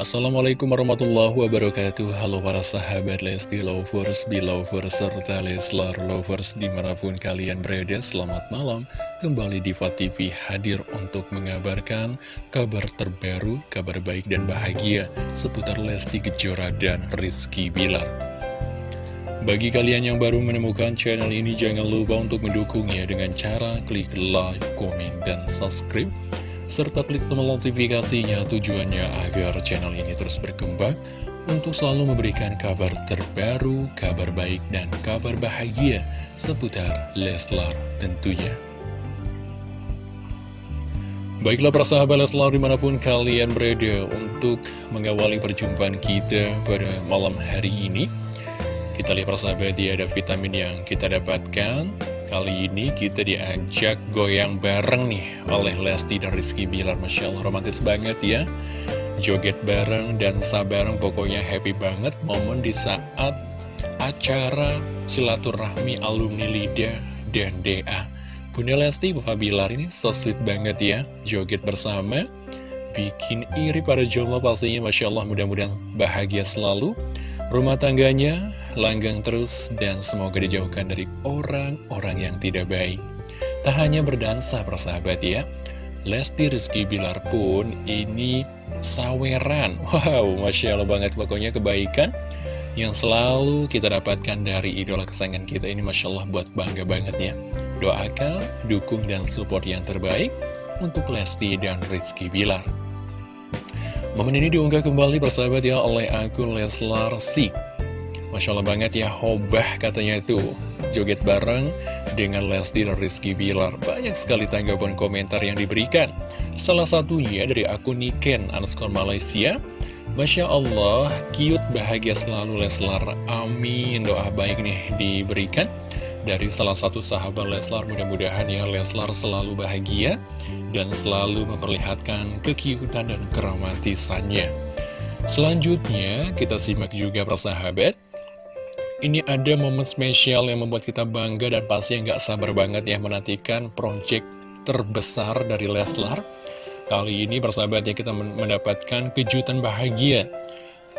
Assalamualaikum warahmatullahi wabarakatuh. Halo para sahabat Lesti Lovers, Belovers, serta Leslar Lovers di mana pun kalian berada Selamat malam. Kembali di TV hadir untuk mengabarkan kabar terbaru, kabar baik dan bahagia Seputar Lesti Kejora dan Rizky Bilar. Bagi kalian yang baru menemukan channel ini Jangan lupa untuk mendukungnya dengan cara klik like, komen, dan subscribe serta klik tombol notifikasinya tujuannya agar channel ini terus berkembang untuk selalu memberikan kabar terbaru, kabar baik, dan kabar bahagia seputar Leslar tentunya. Baiklah persahabat Leslar di mana pun kalian berada untuk mengawali perjumpaan kita pada malam hari ini. Kita lihat persahabat ya ada vitamin yang kita dapatkan Kali ini kita diajak goyang bareng nih oleh Lesti dan Rizky Bilar. Masya Allah romantis banget ya. Joget bareng dan bareng pokoknya happy banget. Momen di saat acara silaturahmi alumni LIDA dan DA Bunda Lesti, Bapak Bilar ini so sweet banget ya. Joget bersama Bikin iri pada jomblo pastinya. Masya Allah mudah-mudahan bahagia selalu. Rumah tangganya langgang terus dan semoga dijauhkan dari orang-orang yang tidak baik. Tak hanya berdansa persahabat ya, Lesti Rizky Bilar pun ini saweran. Wow, Masya Allah banget pokoknya kebaikan yang selalu kita dapatkan dari idola kesayangan kita ini Masya Allah buat bangga banget ya. Doakan, dukung, dan support yang terbaik untuk Lesti dan Rizky Bilar. Momen ini diunggah kembali persahabat ya oleh akun Leslar Sik. Masya Allah banget ya, hobah katanya itu. Joget bareng dengan Lesti dan Rizky Bilar. Banyak sekali tanggapan komentar yang diberikan. Salah satunya dari akun Niken underscore Malaysia. Masya Allah, cute, bahagia selalu Leslar. Amin, doa baik nih diberikan dari salah satu sahabat Leslar mudah-mudahan ya Leslar selalu bahagia dan selalu memperlihatkan kekiutan dan keromantisannya selanjutnya kita simak juga persahabat ini ada momen spesial yang membuat kita bangga dan pasti nggak sabar banget ya menantikan project terbesar dari Leslar. Kali ini persahabat ya kita mendapatkan kejutan bahagia.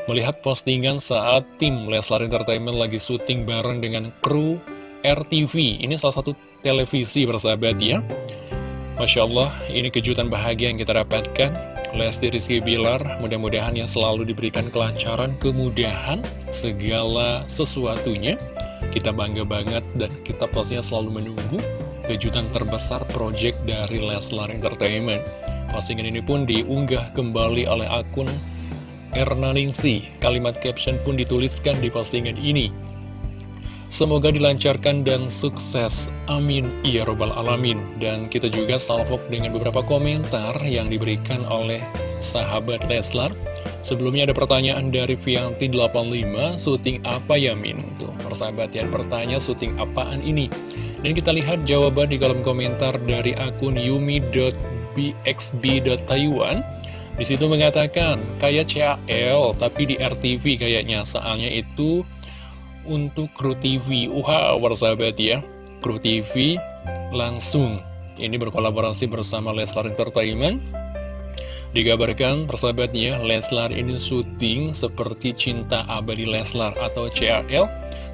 Melihat postingan saat tim Leslar Entertainment lagi syuting bareng dengan kru RTV Ini salah satu televisi bersahabat ya. Masya Allah, ini kejutan bahagia yang kita dapatkan Lesti Rizky Bilar, mudah-mudahan yang selalu diberikan kelancaran, kemudahan, segala sesuatunya. Kita bangga banget dan kita pastinya selalu menunggu kejutan terbesar project dari Leslar Entertainment. Postingan ini pun diunggah kembali oleh akun Erna Ningsi Kalimat caption pun dituliskan di postingan ini Semoga dilancarkan dan sukses. Amin. Ya Robbal Alamin. Dan kita juga salvok dengan beberapa komentar yang diberikan oleh sahabat Leslar. Sebelumnya ada pertanyaan dari Vianti85, syuting apa ya Min? Tuh, persahabat yang bertanya syuting apaan ini? Dan kita lihat jawaban di kolom komentar dari akun yumi.bxb.taiwan. Di situ mengatakan, kayak CAL, tapi di RTV kayaknya, soalnya itu untuk kru TV Wow, persahabat ya. Kru TV langsung. Ini berkolaborasi bersama Leslar Entertainment. Digabarkan persahabatnya Leslar ini syuting seperti Cinta Abadi Leslar atau CRL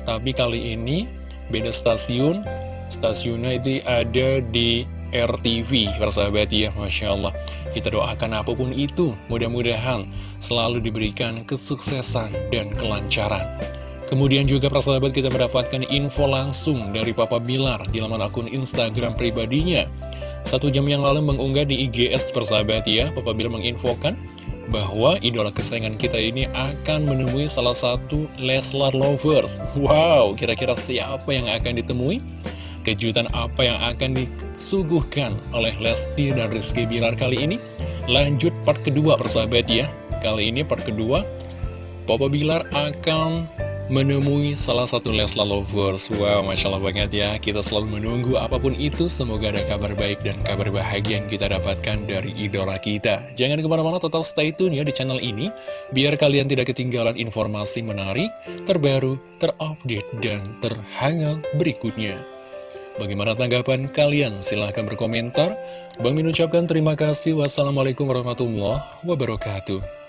Tapi kali ini beda stasiun. Stasiunnya itu ada di RTV persahabat ya Masya Allah. Kita doakan apa pun itu mudah-mudahan selalu diberikan kesuksesan dan kelancaran Kemudian juga persahabat kita mendapatkan info langsung dari Papa Bilar di laman akun Instagram pribadinya. Satu jam yang lalu mengunggah di IGS persahabat ya, Papa Bilar menginfokan bahwa idola kesayangan kita ini akan menemui salah satu Leslar Lovers. Wow, kira-kira siapa yang akan ditemui? Kejutan apa yang akan disuguhkan oleh Lesti dan Rizky Bilar kali ini? Lanjut part kedua persahabat ya. Kali ini part kedua, Papa Bilar akan menemui salah satu Leslar Lovers. Wow, Masya Allah banget ya. Kita selalu menunggu apa pun itu. Semoga ada kabar baik dan kabar bahagia yang kita dapatkan dari idola kita. Jangan ke mana-mana tetap stay tune ya di channel ini. Biar kalian tidak ketinggalan informasi menarik, terbaru, terupdate, dan terhangat berikutnya. Bagaimana tanggapan kalian? Silahkan berkomentar. Bang Min ucapkan terima kasih. Wassalamualaikum warahmatullahi wabarakatuh